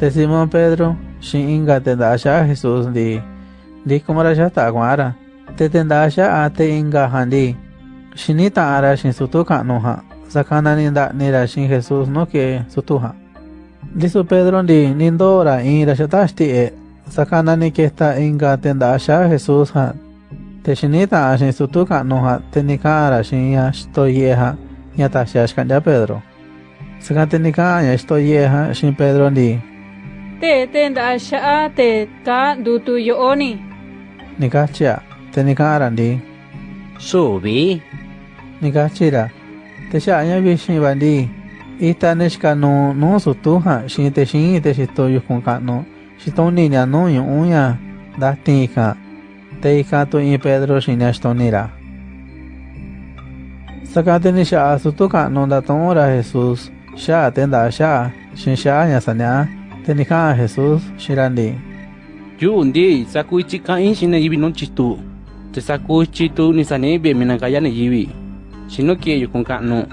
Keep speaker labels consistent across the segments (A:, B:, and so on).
A: te Simón Pedro xin inga tenda xa Jesús di di kumara xa ta kwara te tenda xa a te inga handi xinita ara xin sutu kanu ha. Sakana ninda nira xin Jesús no que sutu ha. Disu Pedro di nindora ira xa tashti e. Sakana ni que esta inga tenda xa Jesús ha. Te xinita a xin sutu kanu ha. Te nikara xin ya estoy yeha ya ta xa xkanya Pedro. Sakante nikaya estoy yeha xin Pedro di
B: Te'ténta axa'á teká ndutuyóni.
A: Niká chia teniká'arari.
C: Subi.
A: Niká chira techa'aña vixinvanri ita nechkanú nu sutúja xi texin texitó yujkunka'nu xitóniña nu ñu'úña ha ika te ika tu'in Pedro xini axtónira saka tenixa'a sutúka'nu ndato'ónra Jesús xá'a tenda'a xá'a xin xá'a ña saña'a Tenika Jesús Shirandi.
C: Yundi, sakuichi kain shina yibi non chitu. Te sakuichi tu nisanebe minakaya ne yibi. Shino kie yukun kano.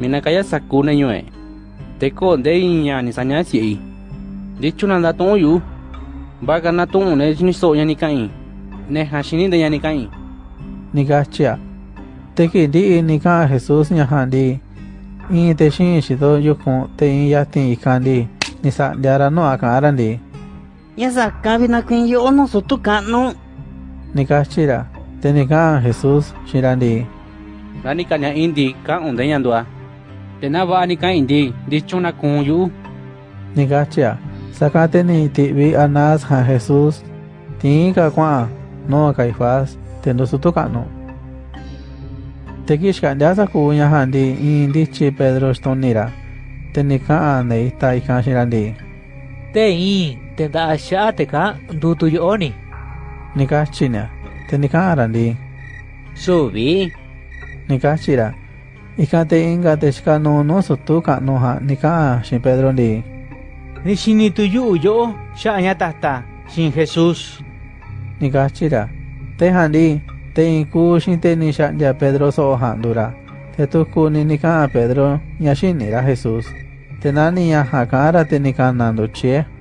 C: Minakaya sakuna yue. Teko de inya nisanya si. chuna nanda ton yu. Baga na ton une jiniso yani kain. Ne hashini de yani kain.
A: Te Teki di nika Jesús nyahandi. Ini te shin shido yukun te inya tin ikandi. にさ、であ
D: らのあかんあらん
A: で。Ya saca vina quem
C: yo no so toca. Nika chira, tenika Jesus chirandi. Ranika nya indi ka undeyandua. Tenava nica indi, dichuna kun yu.
A: Nika chia, sacate ni ti vi anas ha Jesus. Tinka kwa no kaifas tendo so toca no. Tekishka ndasa kunya handi indi chi Pedro stonira. Te nika ane ita ikan shirandi.
E: te in tenda sha'a te ka dutu yo'oni
A: Nikachina. Te nika arandi.
C: Subi.
A: Nikachira. Ikate inga te shika no no sutuka no ha nika shin Pedro ndi.
F: Ni shini tu yu yo sha'a nya tata shin Jesús.
A: Nikachira. Te handi. Te inku shin te ni ya Pedro so handura. Te tuku ni nika Pedro ya shinira Jesús. Tenani yaha kara te nikanando che.